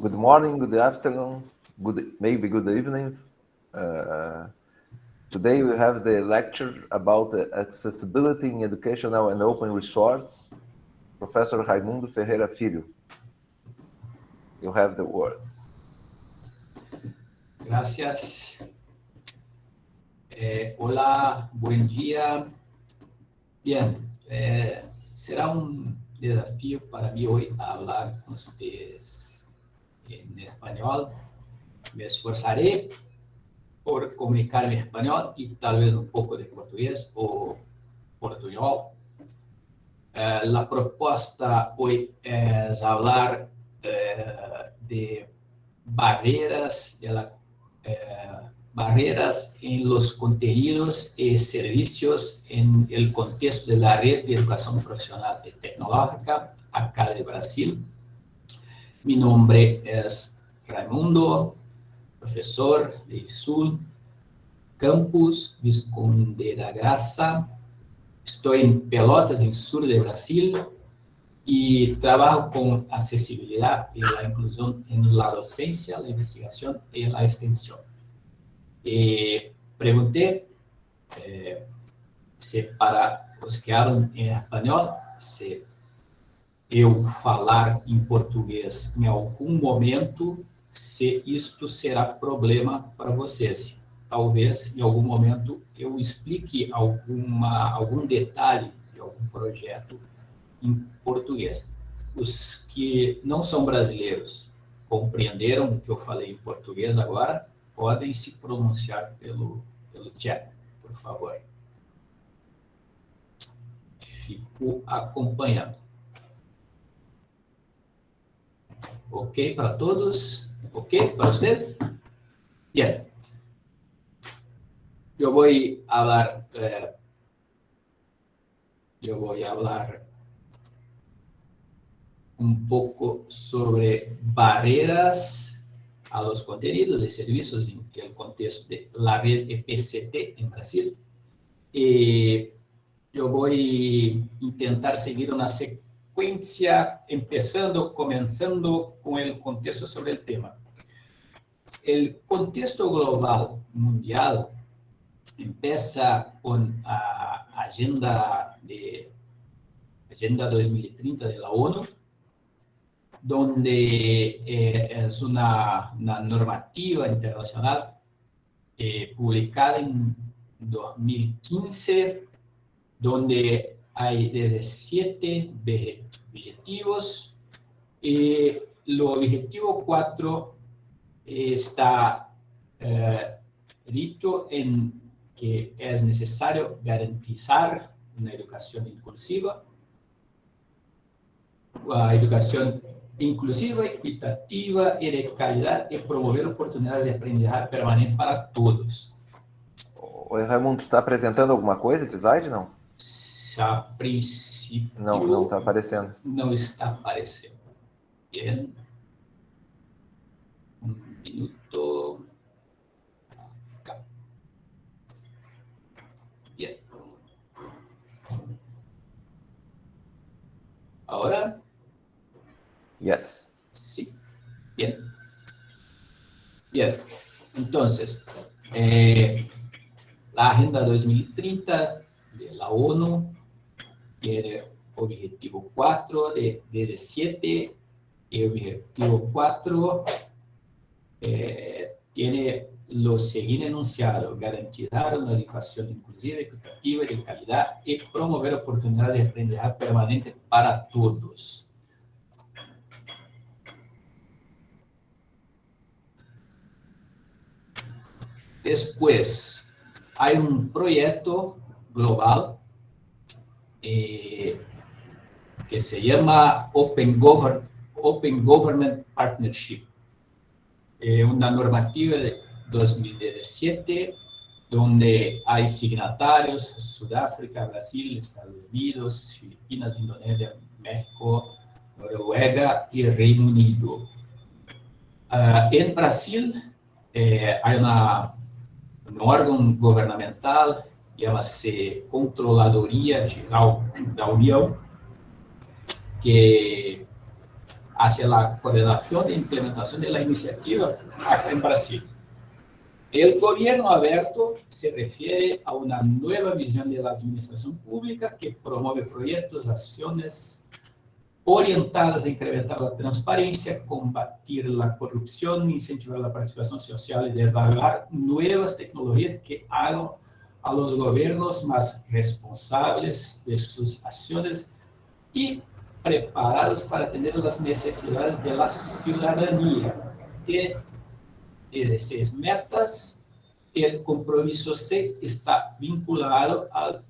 good morning, good afternoon, good maybe good evening. Uh, today we have the lecture about the accessibility in educational and open resource. Professor Raimundo Ferreira Filho. You have the word. Gracias. Eh, hola, buen día. Bien, eh, será un desafío para mí hoy hablar con ustedes en español. Me esforzaré por comunicar en español y tal vez un poco de portugués o portuñol. Eh, la propuesta hoy es hablar eh, de barreras, de la, eh, barreras en los contenidos y servicios en el contexto de la red de educación profesional y tecnológica acá de Brasil. Mi nombre es Raimundo, profesor de IFSUL, Campus Visconde da Graça. Estou em Pelotas, em sul de Brasil, e trabalho com acessibilidade e a inclusão em la docência, a investigação e a extensão. E perguntei eh, se para os que falam em espanhol, se eu falar em português em algum momento, se isto será problema para vocês. Talvez, em algum momento, eu explique alguma, algum detalhe de algum projeto em português. Os que não são brasileiros compreenderam o que eu falei em português agora, podem se pronunciar pelo, pelo chat, por favor. Fico acompanhando. ¿Ok para todos? ¿Ok para ustedes? Bien. Yo voy a hablar, eh, yo voy a hablar un poco sobre barreras a los contenidos y servicios en el contexto de la red EPCT en Brasil. Y yo voy a intentar seguir una secuencia sequência, começando, começando com o contexto sobre o tema. O contexto global mundial começa com a agenda de agenda 2030 da ONU, donde eh, é uma, uma normativa internacional eh, publicada em 2015, donde hay 17 objetivos. Y el objetivo 4 está eh, dicho en que es necesario garantizar una educación inclusiva, una educación inclusiva, equitativa y de calidad y promover oportunidades de aprendizaje permanente para todos. Oi, Raimundo, está apresentando alguma coisa de slide, não? A princípio... Não, não está aparecendo. Não está aparecendo. Bien. Um minuto. Bien. Ahora. Yes. Sí. Bien. Bien. Entonces, eh, la Agenda 2030 de la ONU tiene objetivo 4 de, de 7 y objetivo 4 eh, tiene lo siguiente enunciado, garantizar una educación inclusiva, equitativa de calidad y promover oportunidades de aprendizaje permanente para todos. Después, hay un proyecto global eh, que se llama Open, Govern Open Government Partnership, eh, una normativa de 2017 donde hay signatarios, Sudáfrica, Brasil, Estados Unidos, Filipinas, Indonesia, México, Noruega y Reino Unido. Uh, en Brasil eh, hay una, un órgano gubernamental chama-se Controladoria Geral da União, que hacia la coordinación e implementación de la iniciativa acá en Brasil. El gobierno abierto se refiere a una nueva visión de la administración pública que promueve proyectos, acciones orientadas a incrementar la transparencia, combatir la corrupción, incentivar la participación social y desarrollar nuevas tecnologías que hagan a los gobiernos más responsables de sus acciones y preparados para atender las necesidades de la ciudadanía. Y de seis metas, el compromiso 6 está vinculado al,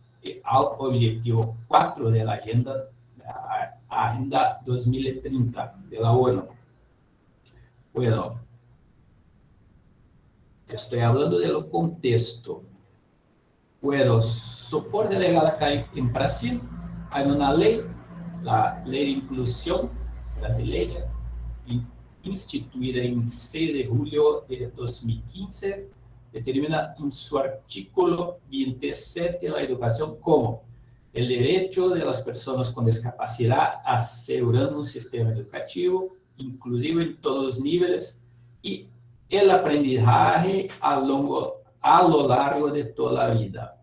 objetivo 4 de la agenda, la agenda 2030 de la ONU. Bueno, estoy hablando de lo contexto. Bueno, soporte legal acá en Brasil, hay una ley la Lei de Inclusão Brasileira, instituída em 6 de julho de 2015, determina em seu artículo 27 a educação como o direito de las pessoas com discapacidade assegurando um sistema educativo inclusivo em todos os níveis e o aprendizagem a, longo, a lo largo de toda a vida.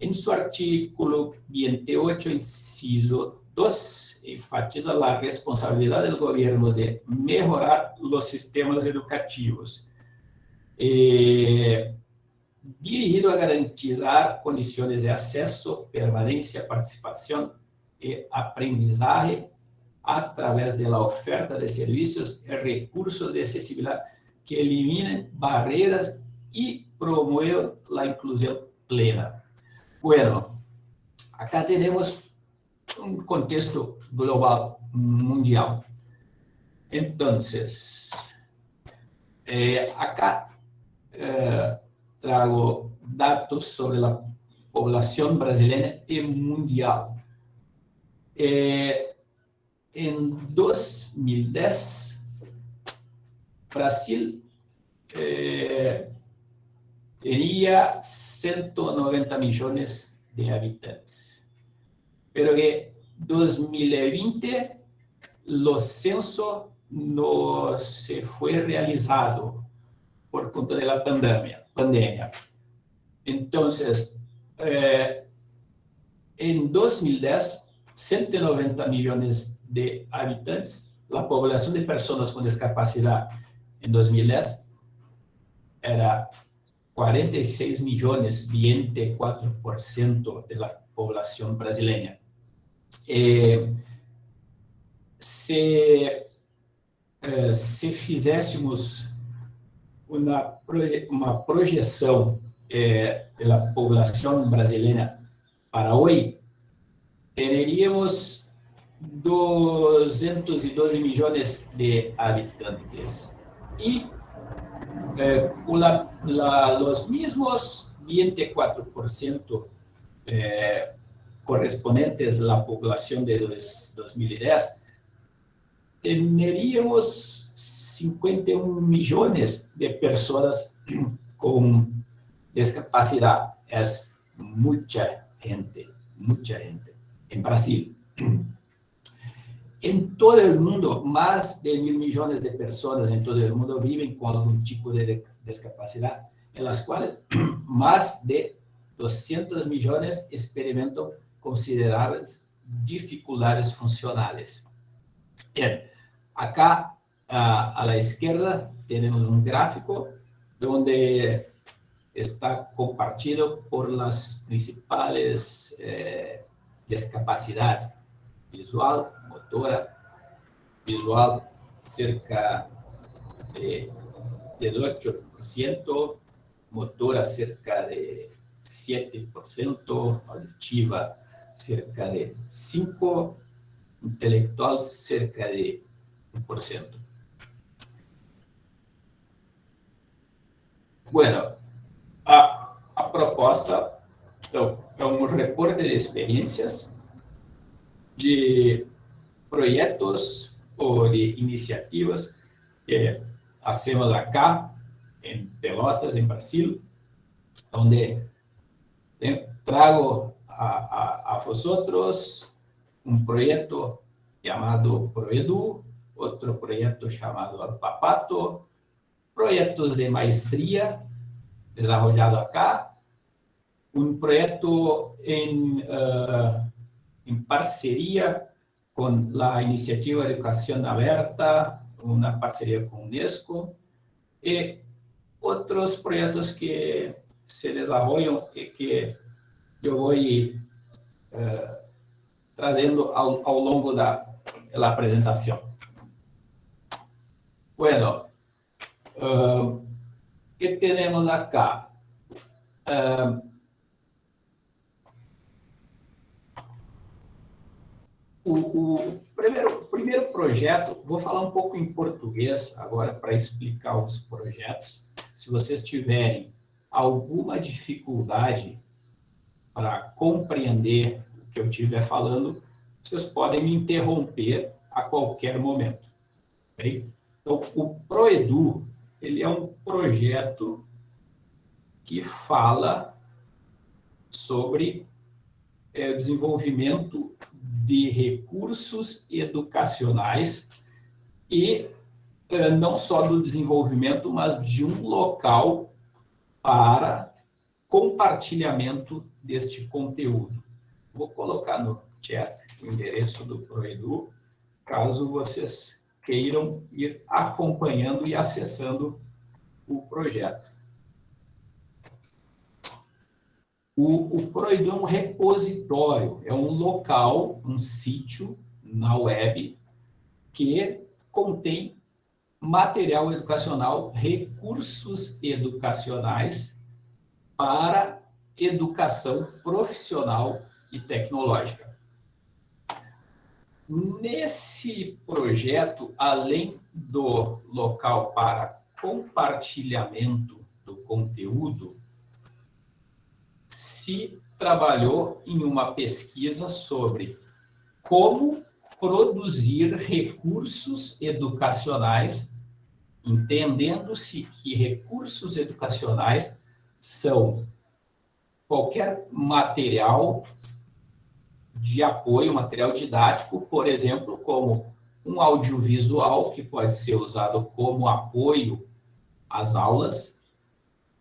Em seu artículo 28, inciso 2 enfatiza la responsabilidad del gobierno de mejorar los sistemas educativos, eh, dirigido a garantizar condiciones de acceso, permanencia, participación y aprendizaje a través de la oferta de servicios y recursos de accesibilidad que eliminen barreras y promuevan la inclusión plena. Bueno, acá tenemos um contexto global, mundial. Então, eh, acá eh, trago dados sobre a população brasileira e mundial. Eh, em 2010, Brasil teria 190 milhões de habitantes. pero que 2020 los censo no se fue realizado por cuenta de la pandemia. pandemia. Entonces, eh, en 2010, 190 millones de habitantes, la población de personas con discapacidad en 2010 era 46 millones, 24% de la población brasileña. É, se, é, se fizéssemos uma, uma projeção é, da população brasileira para hoje, teríamos 212 milhões de habitantes. E eh, la, la, os mesmos 24% eh, correspondientes a la población de 2010, tendríamos 51 millones de personas con discapacidad. Es mucha gente, mucha gente. En Brasil. En todo el mundo, más de mil millones de personas en todo el mundo viven con algún tipo de discapacidad, en las cuales más de 200 millones experimentan consideradas dificuldades funcionales. Bien, acá a, a la izquierda tenemos un gráfico donde está compartido por las principales eh, discapacidades, visual, motora, visual cerca de 18%, motora cerca de 7%, auditiva cerca de 5, intelectual cerca de 1%. Bueno, a, a proposta é um reporte de experiências de projetos ou de iniciativas que hacemos acá, em Pelotas, em Brasil, onde trago a, a, a vosotros un proyecto llamado ProEdu, outro projeto chamado Alpapato, projetos de maestria desarrollado acá, um projeto em, uh, em parceria com a iniciativa Educação Aberta, uma parceria com a Unesco, e outros projetos que se desenvolvem e que eu vou uh, trazendo ao, ao longo da, da apresentação. Bueno, uh, que temos acá? Uh, o, o primeiro, primeiro projeto, vou falar um pouco em português agora para explicar os projetos. Se vocês tiverem alguma dificuldade para compreender o que eu estiver falando, vocês podem me interromper a qualquer momento. Okay? Então, o Proedu, ele é um projeto que fala sobre é, desenvolvimento de recursos educacionais e é, não só do desenvolvimento, mas de um local para compartilhamento deste conteúdo. Vou colocar no chat o endereço do Proedu, caso vocês queiram ir acompanhando e acessando o projeto. O, o é um repositório, é um local, um sítio na web que contém material educacional, recursos educacionais para educação profissional e tecnológica. Nesse projeto, além do local para compartilhamento do conteúdo, se trabalhou em uma pesquisa sobre como produzir recursos educacionais, entendendo-se que recursos educacionais são qualquer material de apoio, material didático, por exemplo, como um audiovisual, que pode ser usado como apoio às aulas,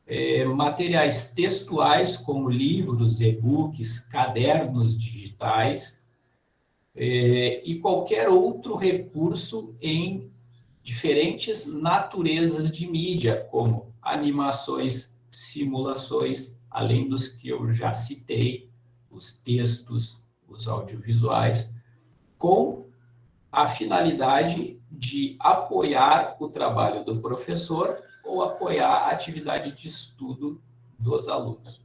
é, materiais textuais, como livros, e-books, cadernos digitais, é, e qualquer outro recurso em diferentes naturezas de mídia, como animações, simulações, além dos que eu já citei, os textos, os audiovisuais, com a finalidade de apoiar o trabalho do professor ou apoiar a atividade de estudo dos alunos.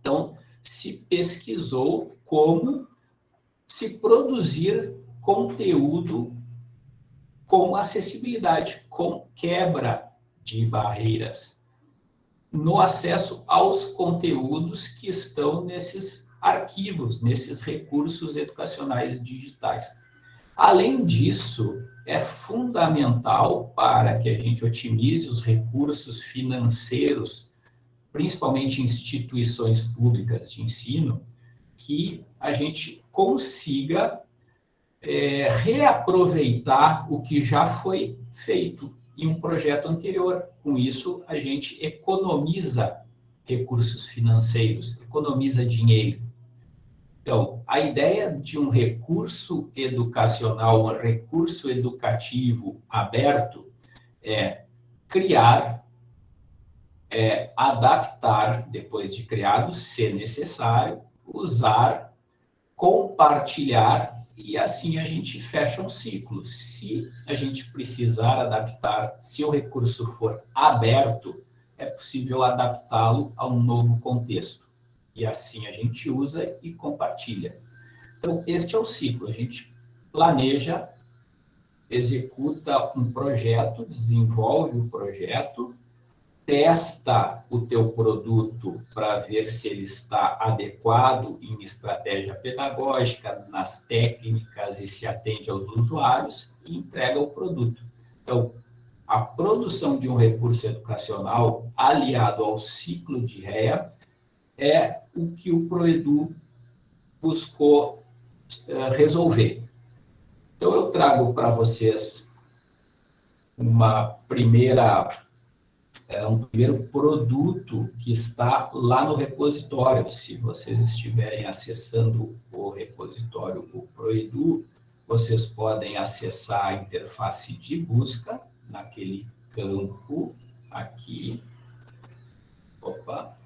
Então, se pesquisou como se produzir conteúdo com acessibilidade, com quebra de barreiras no acesso aos conteúdos que estão nesses arquivos, nesses recursos educacionais digitais. Além disso, é fundamental para que a gente otimize os recursos financeiros, principalmente instituições públicas de ensino, que a gente consiga é, reaproveitar o que já foi feito em um projeto anterior. Com isso, a gente economiza recursos financeiros, economiza dinheiro. Então, a ideia de um recurso educacional, um recurso educativo aberto, é criar, é adaptar, depois de criado, se necessário, usar, compartilhar, e assim a gente fecha um ciclo. Se a gente precisar adaptar, se o recurso for aberto, é possível adaptá-lo a um novo contexto. E assim a gente usa e compartilha. Então, este é o ciclo. A gente planeja, executa um projeto, desenvolve o projeto, testa o teu produto para ver se ele está adequado em estratégia pedagógica, nas técnicas e se atende aos usuários e entrega o produto. Então, a produção de um recurso educacional aliado ao ciclo de REA é o que o Proedu buscou uh, resolver. Então, eu trago para vocês uma primeira, é, um primeiro produto que está lá no repositório. Se vocês estiverem acessando o repositório, o Proedu, vocês podem acessar a interface de busca naquele campo aqui. Opa!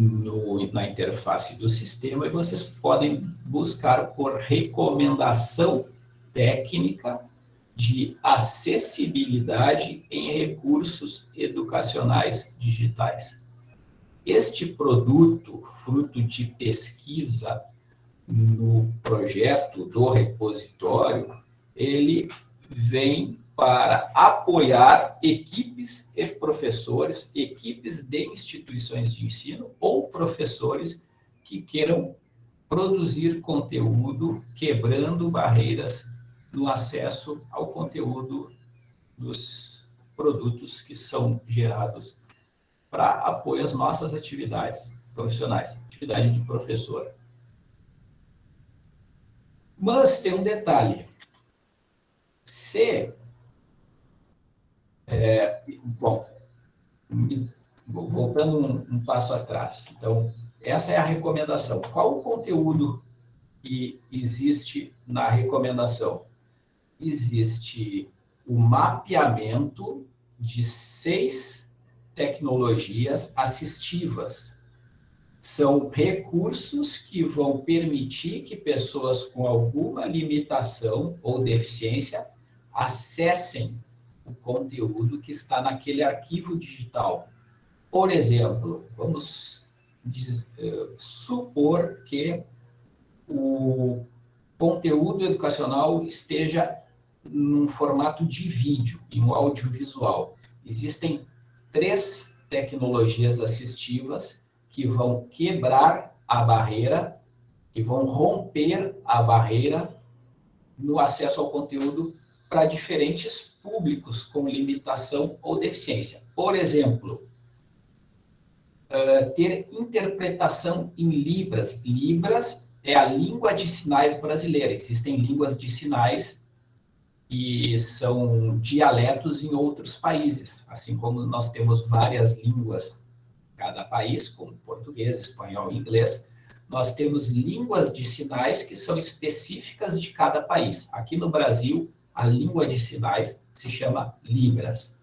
No, na interface do sistema e vocês podem buscar por recomendação técnica de acessibilidade em recursos educacionais digitais. Este produto, fruto de pesquisa no projeto do repositório, ele vem para apoiar equipes e professores, equipes de instituições de ensino ou professores que queiram produzir conteúdo quebrando barreiras no acesso ao conteúdo dos produtos que são gerados para apoio às nossas atividades profissionais, atividade de professor. Mas tem um detalhe. Se, é, bom, voltando um, um passo atrás. Então, essa é a recomendação. Qual o conteúdo que existe na recomendação? Existe o mapeamento de seis tecnologias assistivas são recursos que vão permitir que pessoas com alguma limitação ou deficiência acessem o conteúdo que está naquele arquivo digital. Por exemplo, vamos diz, uh, supor que o conteúdo educacional esteja num formato de vídeo, em um audiovisual. Existem três tecnologias assistivas que vão quebrar a barreira, que vão romper a barreira no acesso ao conteúdo para diferentes públicos com limitação ou deficiência. Por exemplo, uh, ter interpretação em Libras. Libras é a língua de sinais brasileira. Existem línguas de sinais que são dialetos em outros países, assim como nós temos várias línguas cada país, como português, espanhol e inglês, nós temos línguas de sinais que são específicas de cada país. Aqui no Brasil, a língua de sinais se chama Libras.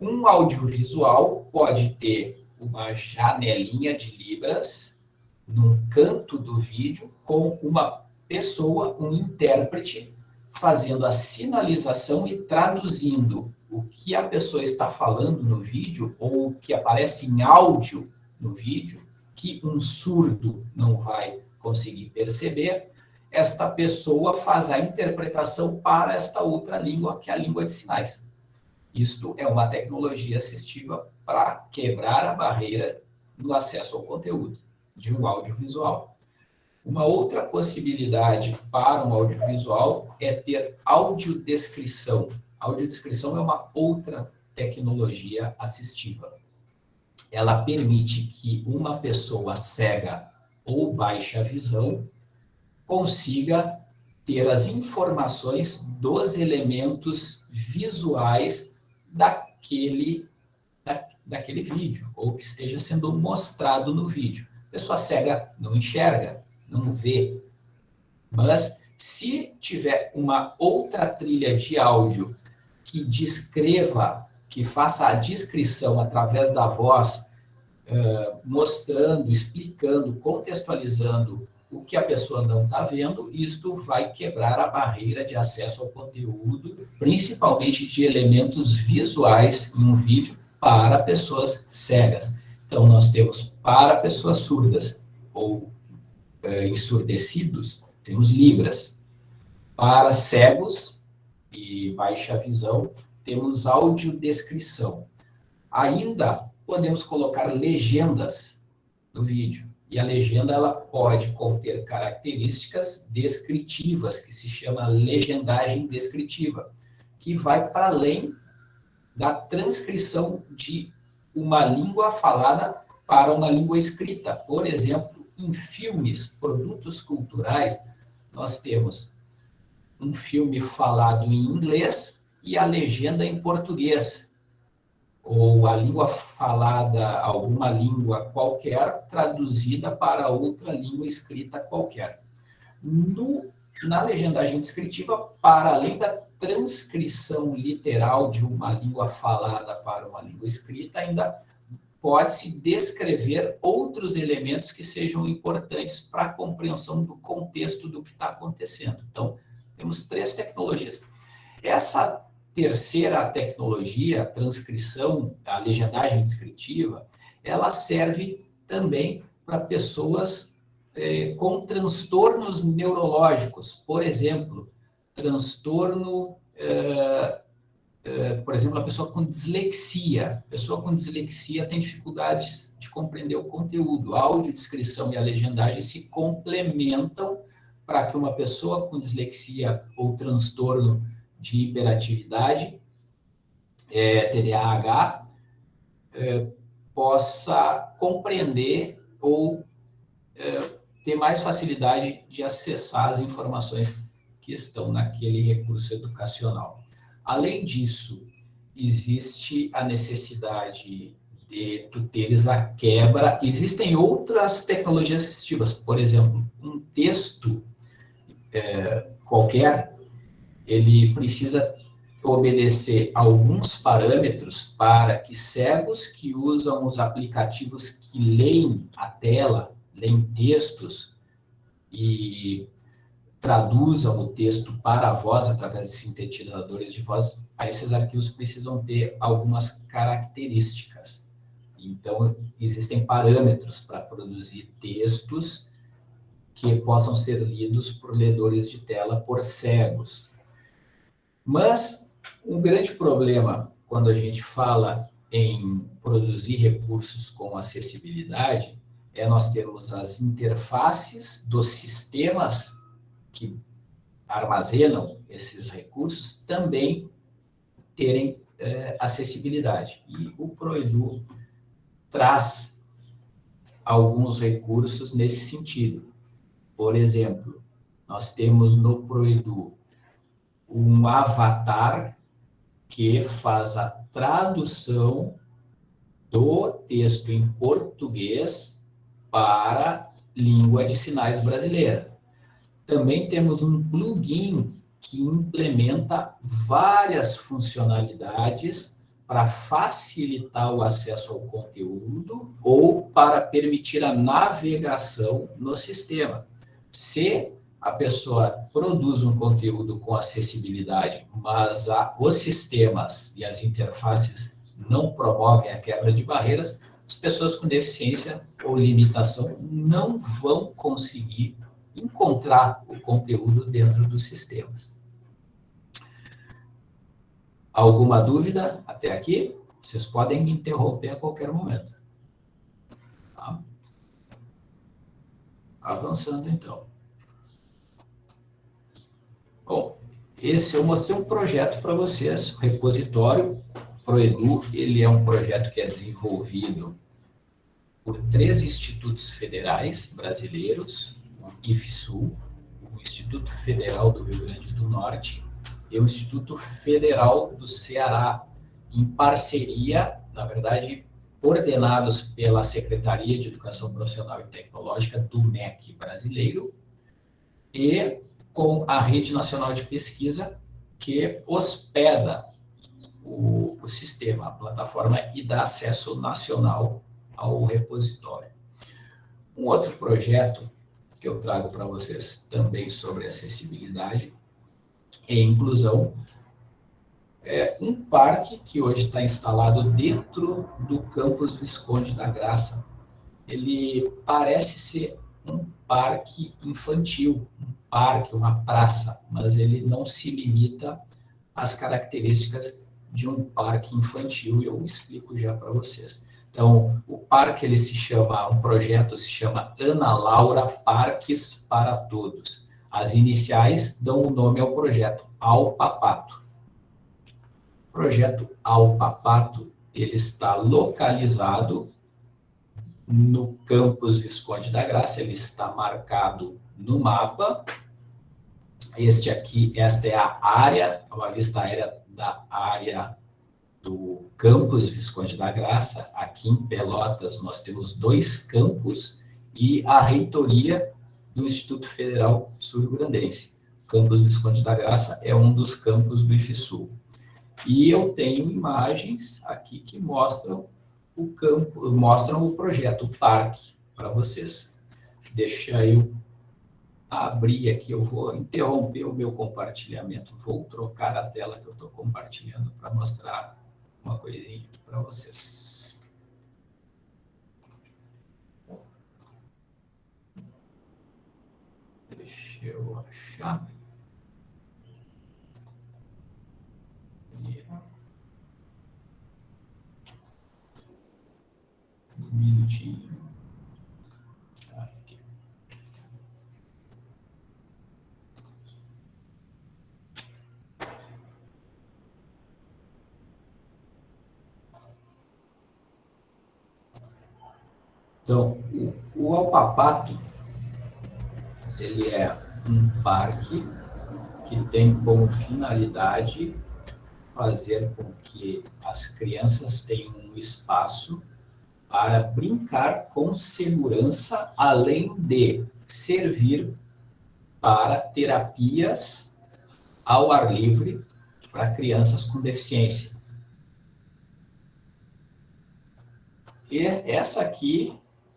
Um audiovisual pode ter uma janelinha de Libras num canto do vídeo com uma pessoa, um intérprete, fazendo a sinalização e traduzindo o que a pessoa está falando no vídeo ou o que aparece em áudio no vídeo, que um surdo não vai conseguir perceber, esta pessoa faz a interpretação para esta outra língua, que é a língua de sinais. Isto é uma tecnologia assistiva para quebrar a barreira no acesso ao conteúdo de um audiovisual. Uma outra possibilidade para um audiovisual é ter audiodescrição, audiodescrição é uma outra tecnologia assistiva. Ela permite que uma pessoa cega ou baixa visão consiga ter as informações dos elementos visuais daquele, da, daquele vídeo, ou que esteja sendo mostrado no vídeo. A pessoa cega não enxerga, não vê, mas se tiver uma outra trilha de áudio que descreva, que faça a descrição através da voz, uh, mostrando, explicando, contextualizando o que a pessoa não está vendo, isto vai quebrar a barreira de acesso ao conteúdo, principalmente de elementos visuais em um vídeo para pessoas cegas. Então, nós temos para pessoas surdas ou uh, ensurdecidos, temos Libras. Para cegos, e baixa visão, temos audiodescrição. Ainda podemos colocar legendas no vídeo. E a legenda ela pode conter características descritivas, que se chama legendagem descritiva, que vai para além da transcrição de uma língua falada para uma língua escrita. Por exemplo, em filmes, produtos culturais, nós temos um filme falado em inglês e a legenda em português, ou a língua falada, alguma língua qualquer, traduzida para outra língua escrita qualquer. No, na legendagem descritiva, para além da transcrição literal de uma língua falada para uma língua escrita, ainda pode-se descrever outros elementos que sejam importantes para a compreensão do contexto do que está acontecendo. Então, temos três tecnologias. Essa terceira tecnologia, a transcrição, a legendagem descritiva, ela serve também para pessoas eh, com transtornos neurológicos. Por exemplo, transtorno, eh, eh, por exemplo, a pessoa com dislexia. A pessoa com dislexia tem dificuldades de compreender o conteúdo. A audiodescrição e a legendagem se complementam para que uma pessoa com dislexia ou transtorno de hiperatividade, é, TDAH, é, possa compreender ou é, ter mais facilidade de acessar as informações que estão naquele recurso educacional. Além disso, existe a necessidade de tu teres a quebra. Existem outras tecnologias assistivas, por exemplo, um texto é, qualquer ele precisa obedecer alguns parâmetros para que cegos que usam os aplicativos que leem a tela, leem textos e traduzam o texto para a voz através de sintetizadores de voz, esses arquivos precisam ter algumas características. Então, existem parâmetros para produzir textos que possam ser lidos por ledores de tela por cegos. Mas um grande problema quando a gente fala em produzir recursos com acessibilidade é nós termos as interfaces dos sistemas que armazenam esses recursos também terem é, acessibilidade. E o ProEdu traz alguns recursos nesse sentido. Por exemplo, nós temos no ProEdu um avatar que faz a tradução do texto em português para língua de sinais brasileira. Também temos um plugin que implementa várias funcionalidades para facilitar o acesso ao conteúdo ou para permitir a navegação no sistema. Se a pessoa produz um conteúdo com acessibilidade, mas a, os sistemas e as interfaces não promovem a quebra de barreiras, as pessoas com deficiência ou limitação não vão conseguir encontrar o conteúdo dentro dos sistemas. Alguma dúvida até aqui? Vocês podem me interromper a qualquer momento. Tá? Avançando, então. Bom, esse eu mostrei um projeto para vocês, o repositório ProEdu, ele é um projeto que é desenvolvido por três institutos federais brasileiros, o IFSU, o Instituto Federal do Rio Grande do Norte e o Instituto Federal do Ceará, em parceria, na verdade, coordenados pela Secretaria de Educação Profissional e Tecnológica do MEC brasileiro e com a Rede Nacional de Pesquisa, que hospeda o, o sistema, a plataforma, e dá acesso nacional ao repositório. Um outro projeto que eu trago para vocês também sobre acessibilidade e inclusão é um parque que hoje está instalado dentro do campus Visconde da Graça. Ele parece ser um parque infantil, um parque, uma praça, mas ele não se limita às características de um parque infantil, e eu explico já para vocês. Então, o parque ele se chama, um projeto se chama Ana Laura Parques para Todos. As iniciais dão o nome ao projeto, Alpapato. O projeto Alpapato, ele está localizado no campus Visconde da Graça, ele está marcado no mapa Este aqui, esta é a área, uma vista aérea da área do campus Visconde da Graça. Aqui em Pelotas nós temos dois campos e a reitoria do Instituto Federal Sul-Grandense. O campus Visconde da Graça é um dos campos do IFSUL. E eu tenho imagens aqui que mostram o campo, mostram o projeto, o parque, para vocês. Deixa eu abrir aqui, eu vou interromper o meu compartilhamento, vou trocar a tela que eu estou compartilhando para mostrar uma coisinha para vocês. Deixa eu achar. Um minutinho. Então, o, o Alpapato, ele é um parque que tem como finalidade fazer com que as crianças tenham um espaço para brincar com segurança, além de servir para terapias ao ar livre para crianças com deficiência. E essa aqui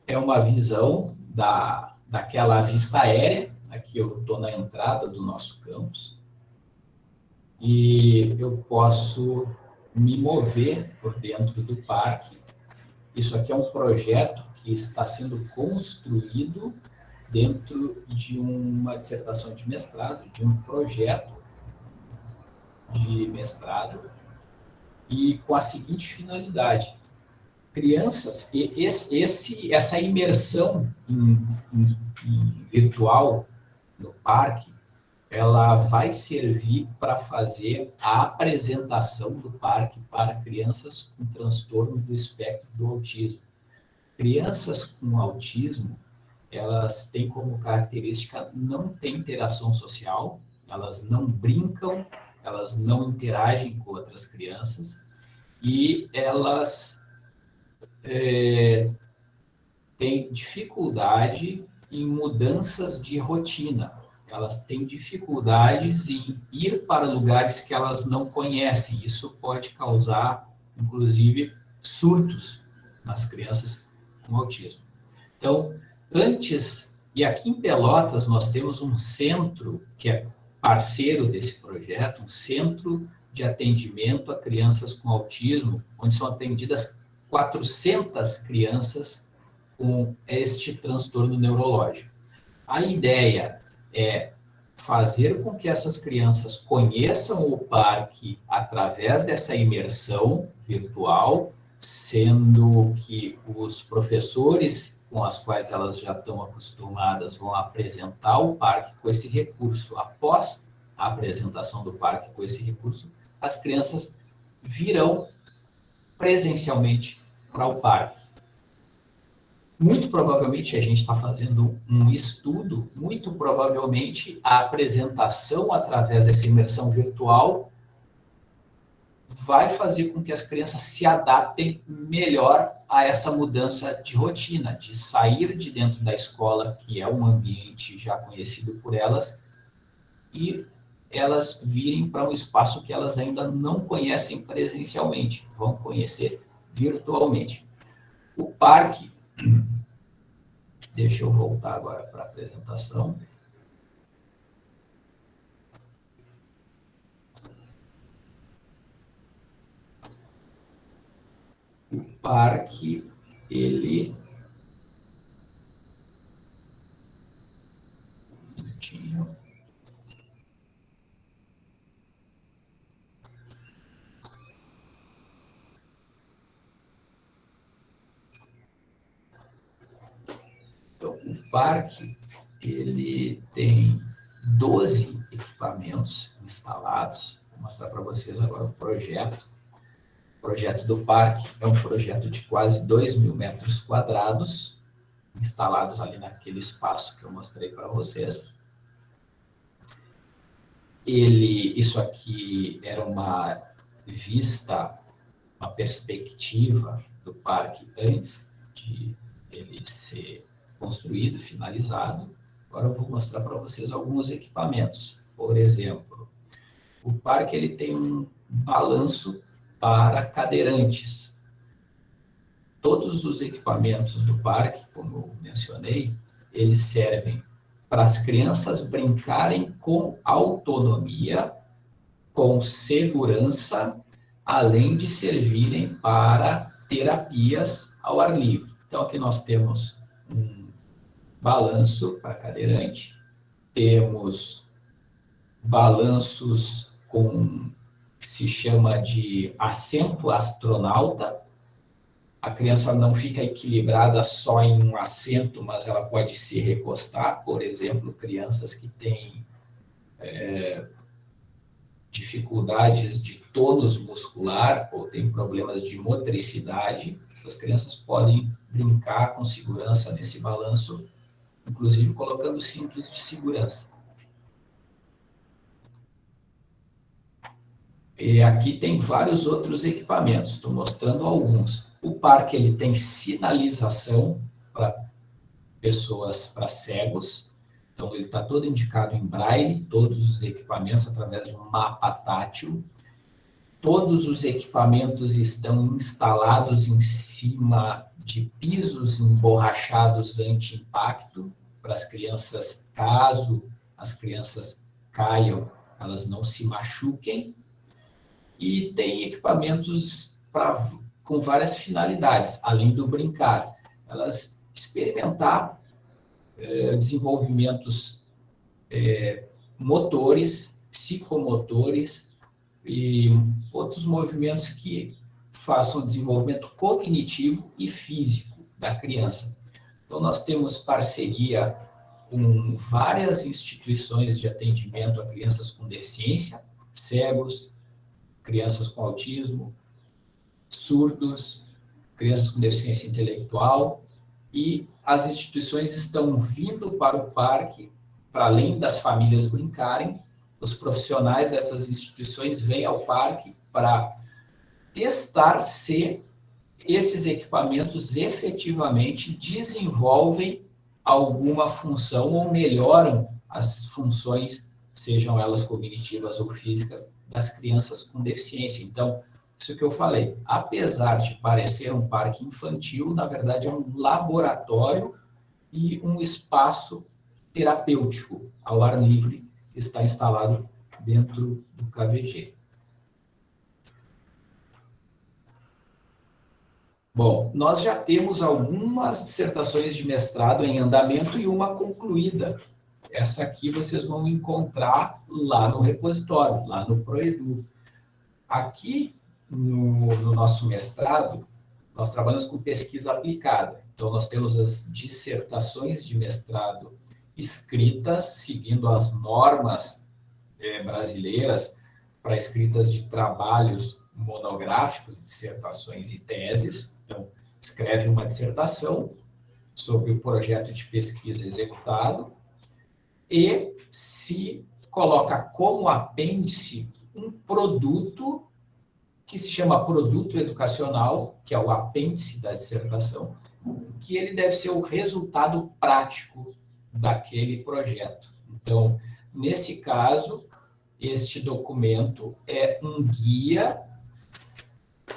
é uma visão da, daquela vista aérea. Aqui eu estou na entrada do nosso campus. E eu posso me mover por dentro do parque. Isso aqui é um projeto que está sendo construído dentro de uma dissertação de mestrado, de um projeto de mestrado, e com a seguinte finalidade, crianças, esse, essa imersão em, em, em virtual no parque, ela vai servir para fazer a apresentação do parque para crianças com transtorno do espectro do autismo. Crianças com autismo, elas têm como característica não ter interação social, elas não brincam, elas não interagem com outras crianças e elas é, têm dificuldade em mudanças de rotina. Elas têm dificuldades em ir para lugares que elas não conhecem. Isso pode causar, inclusive, surtos nas crianças com autismo. Então, antes, e aqui em Pelotas nós temos um centro que é parceiro desse projeto, um centro de atendimento a crianças com autismo, onde são atendidas 400 crianças com este transtorno neurológico. A ideia é fazer com que essas crianças conheçam o parque através dessa imersão virtual, sendo que os professores com as quais elas já estão acostumadas vão apresentar o parque com esse recurso. Após a apresentação do parque com esse recurso, as crianças virão presencialmente para o parque. Muito provavelmente a gente está fazendo um estudo, muito provavelmente a apresentação através dessa imersão virtual vai fazer com que as crianças se adaptem melhor a essa mudança de rotina, de sair de dentro da escola, que é um ambiente já conhecido por elas, e elas virem para um espaço que elas ainda não conhecem presencialmente, vão conhecer virtualmente. O parque, deixa eu voltar agora para a apresentação. O parque, ele parque ele tem 12 equipamentos instalados. Vou mostrar para vocês agora o projeto. O projeto do parque é um projeto de quase 2 mil metros quadrados, instalados ali naquele espaço que eu mostrei para vocês. ele, isso aqui era uma vista, uma perspectiva do parque antes de ele ser construído, finalizado. Agora eu vou mostrar para vocês alguns equipamentos. Por exemplo, o parque ele tem um balanço para cadeirantes. Todos os equipamentos do parque, como eu mencionei, eles servem para as crianças brincarem com autonomia, com segurança, além de servirem para terapias ao ar livre. Então, aqui nós temos balanço para cadeirante, temos balanços com que se chama de assento astronauta. A criança não fica equilibrada só em um assento, mas ela pode se recostar. Por exemplo, crianças que têm é, dificuldades de tônus muscular ou têm problemas de motricidade, essas crianças podem brincar com segurança nesse balanço, inclusive colocando cintos de segurança. E aqui tem vários outros equipamentos, estou mostrando alguns. O parque ele tem sinalização para pessoas, para cegos, então ele está todo indicado em braille, todos os equipamentos através de um mapa tátil. Todos os equipamentos estão instalados em cima de pisos emborrachados anti-impacto para as crianças, caso as crianças caiam, elas não se machuquem e tem equipamentos pra, com várias finalidades, além do brincar. Elas experimentar é, desenvolvimentos é, motores, psicomotores e outros movimentos que façam desenvolvimento cognitivo e físico da criança. Então, nós temos parceria com várias instituições de atendimento a crianças com deficiência, cegos, crianças com autismo, surdos, crianças com deficiência intelectual, e as instituições estão vindo para o parque, para além das famílias brincarem, os profissionais dessas instituições vêm ao parque para testar se esses equipamentos efetivamente desenvolvem alguma função ou melhoram as funções, sejam elas cognitivas ou físicas, das crianças com deficiência. Então, isso que eu falei, apesar de parecer um parque infantil, na verdade é um laboratório e um espaço terapêutico ao ar livre que está instalado dentro do KVG. Bom, nós já temos algumas dissertações de mestrado em andamento e uma concluída. Essa aqui vocês vão encontrar lá no repositório, lá no Proedu. Aqui, no, no nosso mestrado, nós trabalhamos com pesquisa aplicada. Então, nós temos as dissertações de mestrado escritas, seguindo as normas é, brasileiras para escritas de trabalhos monográficos, dissertações e teses. Então, escreve uma dissertação sobre o projeto de pesquisa executado, e se coloca como apêndice um produto que se chama produto educacional, que é o apêndice da dissertação, que ele deve ser o resultado prático daquele projeto. Então, nesse caso, este documento é um guia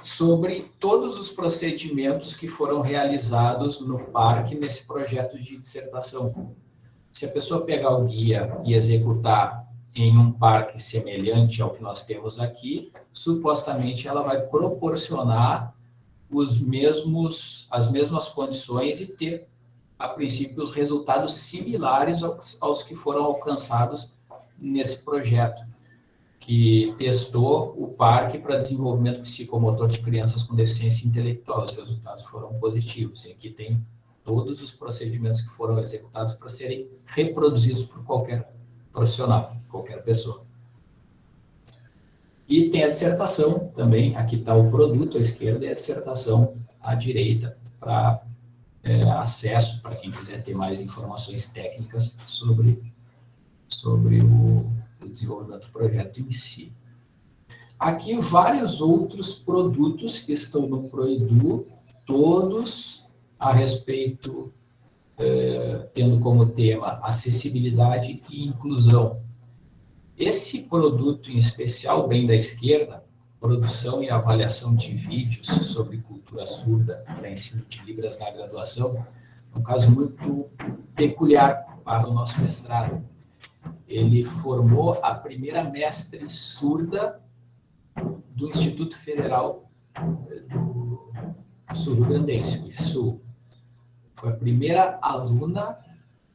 sobre todos os procedimentos que foram realizados no parque nesse projeto de dissertação. Se a pessoa pegar o guia e executar em um parque semelhante ao que nós temos aqui, supostamente ela vai proporcionar os mesmos, as mesmas condições e ter, a princípio, os resultados similares aos, aos que foram alcançados nesse projeto, que testou o parque para desenvolvimento psicomotor de crianças com deficiência intelectual. Os resultados foram positivos. E aqui tem todos os procedimentos que foram executados para serem reproduzidos por qualquer profissional, qualquer pessoa. E tem a dissertação também, aqui está o produto à esquerda e a dissertação à direita, para é, acesso para quem quiser ter mais informações técnicas sobre, sobre o, o desenvolvimento do projeto em si. Aqui vários outros produtos que estão no Proedu, todos a respeito, eh, tendo como tema acessibilidade e inclusão. Esse produto em especial, bem da esquerda, produção e avaliação de vídeos sobre cultura surda para ensino de Libras na graduação, é um caso muito peculiar para o nosso mestrado. Ele formou a primeira mestre surda do Instituto Federal do Sul-Grandense, IFSU. Foi a primeira aluna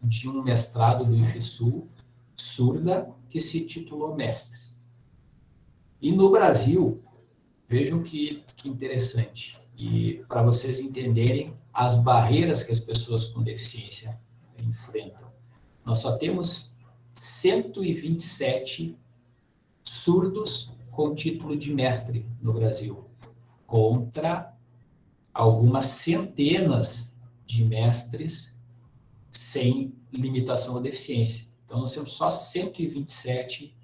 de um mestrado do IFSU, surda, que se titulou mestre. E no Brasil, vejam que, que interessante, e para vocês entenderem as barreiras que as pessoas com deficiência enfrentam. Nós só temos 127 surdos com título de mestre no Brasil, contra algumas centenas de mestres sem limitação ou deficiência. Então, nós temos só 127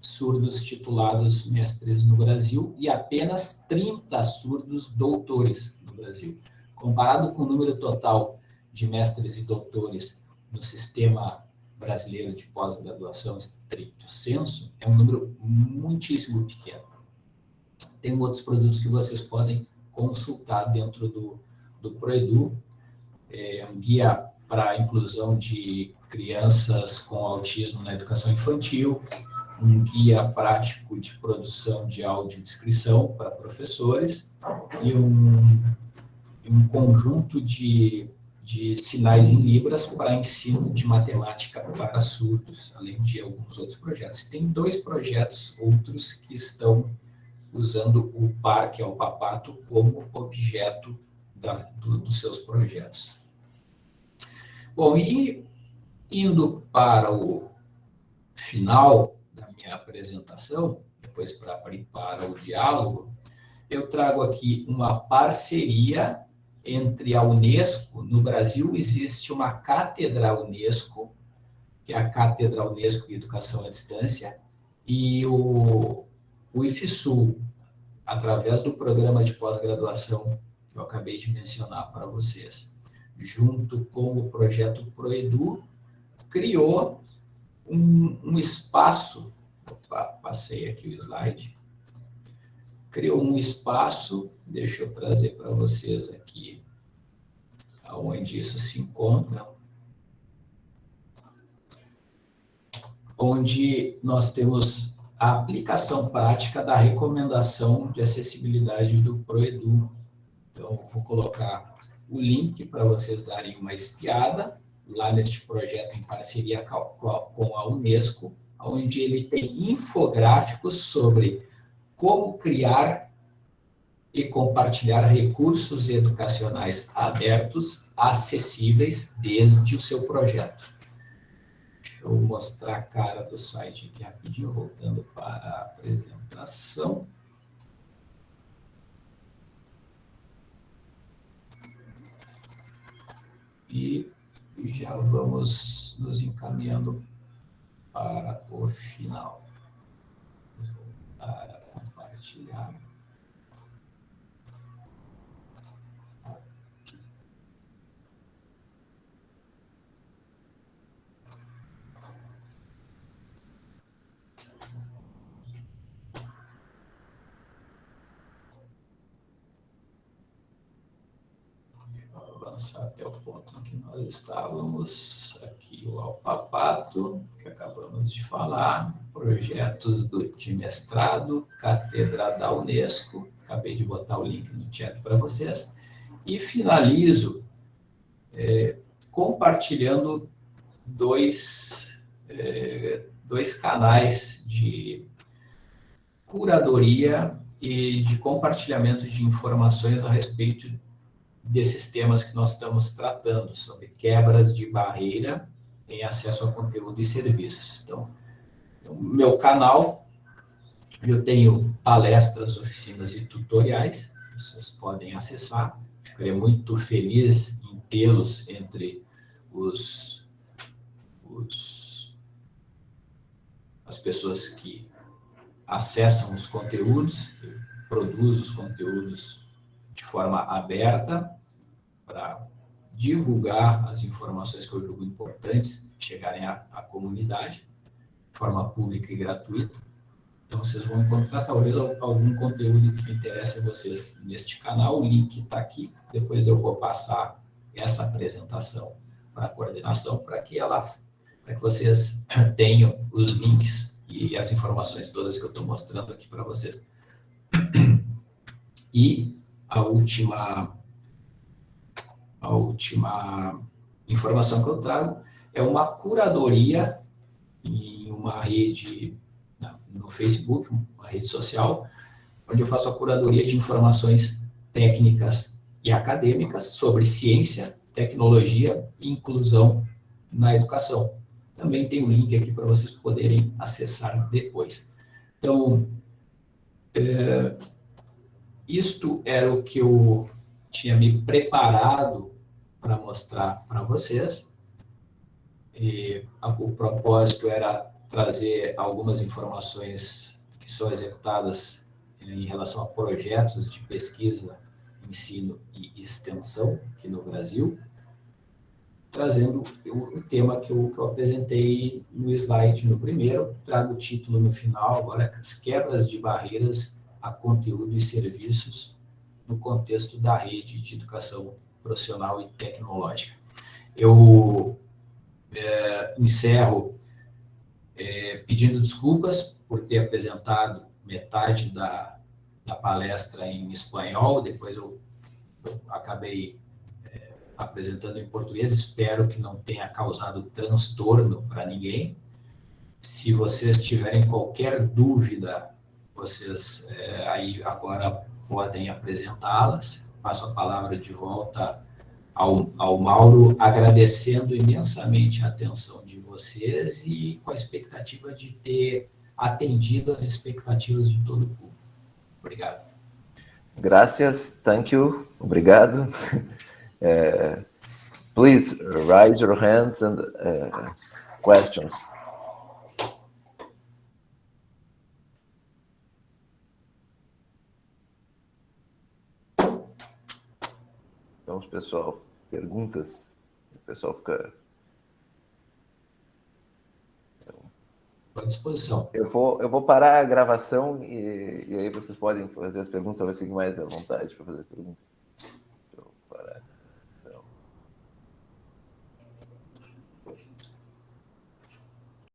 surdos titulados mestres no Brasil e apenas 30 surdos doutores no Brasil. Comparado com o número total de mestres e doutores no sistema brasileiro de pós-graduação estricto senso, é um número muitíssimo pequeno. Tem outros produtos que vocês podem consultar dentro do, do Proedu, é um guia para a inclusão de crianças com autismo na educação infantil, um guia prático de produção de audiodescrição para professores e um, um conjunto de de sinais em libras para ensino de matemática para surdos, além de alguns outros projetos. Tem dois projetos outros que estão usando o parque ao papato como objeto da, do, dos seus projetos. Bom, e indo para o final da minha apresentação, depois para para o diálogo, eu trago aqui uma parceria entre a Unesco, no Brasil existe uma cátedra Unesco, que é a Cátedra Unesco de Educação à Distância, e o, o IFSU, através do programa de pós-graduação que eu acabei de mencionar para vocês, junto com o projeto Proedu, criou um, um espaço, opa, passei aqui o slide, criou um espaço, deixa eu trazer para vocês aqui aonde isso se encontra, onde nós temos a aplicação prática da recomendação de acessibilidade do Proedu. Então, vou colocar o link para vocês darem uma espiada lá neste projeto em parceria com a Unesco, onde ele tem infográficos sobre como criar e compartilhar recursos educacionais abertos, acessíveis desde o seu projeto. Deixa eu mostrar a cara do site aqui rapidinho, voltando para a apresentação. E já vamos nos encaminhando para o final. Para compartilhar. Avançar até o ponto em que nós estávamos, aqui o Alpapato, que acabamos de falar, projetos do, de mestrado, cátedra da Unesco, acabei de botar o link no chat para vocês, e finalizo é, compartilhando dois, é, dois canais de curadoria e de compartilhamento de informações a respeito desses temas que nós estamos tratando, sobre quebras de barreira em acesso a conteúdo e serviços. Então, no meu canal, eu tenho palestras, oficinas e tutoriais, vocês podem acessar. Ficarei muito feliz em tê-los entre os, os as pessoas que acessam os conteúdos, produzem os conteúdos forma aberta para divulgar as informações que eu julgo importantes chegarem à, à comunidade de forma pública e gratuita. Então, vocês vão encontrar talvez algum conteúdo que interesse a vocês neste canal. O link está aqui. Depois eu vou passar essa apresentação para a coordenação, para que ela, para que vocês tenham os links e as informações todas que eu estou mostrando aqui para vocês. E a última, a última informação que eu trago é uma curadoria em uma rede no Facebook, uma rede social, onde eu faço a curadoria de informações técnicas e acadêmicas sobre ciência, tecnologia e inclusão na educação. Também tem um link aqui para vocês poderem acessar depois. Então, é, isto era o que eu tinha me preparado para mostrar para vocês. E o propósito era trazer algumas informações que são executadas em relação a projetos de pesquisa, ensino e extensão aqui no Brasil, trazendo o, tema que eu, que eu apresentei no slide no primeiro, trago o título no final, agora, as quebras de barreiras a conteúdo e serviços no contexto da rede de educação profissional e tecnológica. Eu é, encerro é, pedindo desculpas por ter apresentado metade da, da palestra em espanhol, depois eu, eu acabei é, apresentando em português, espero que não tenha causado transtorno para ninguém. Se vocês tiverem qualquer dúvida, vocês é, aí agora podem apresentá-las. Passo a palavra de volta ao, ao Mauro, agradecendo imensamente a atenção vocês e com a expectativa de ter atendido as expectativas de todo o público. Obrigado. Gracias, thank you, obrigado. Uh, please raise your hands and uh, questions. Pessoal, perguntas? O pessoal fica à disposição. Eu vou, eu vou parar a gravação e, e aí vocês podem fazer as perguntas, talvez fiquem mais à vontade para fazer perguntas.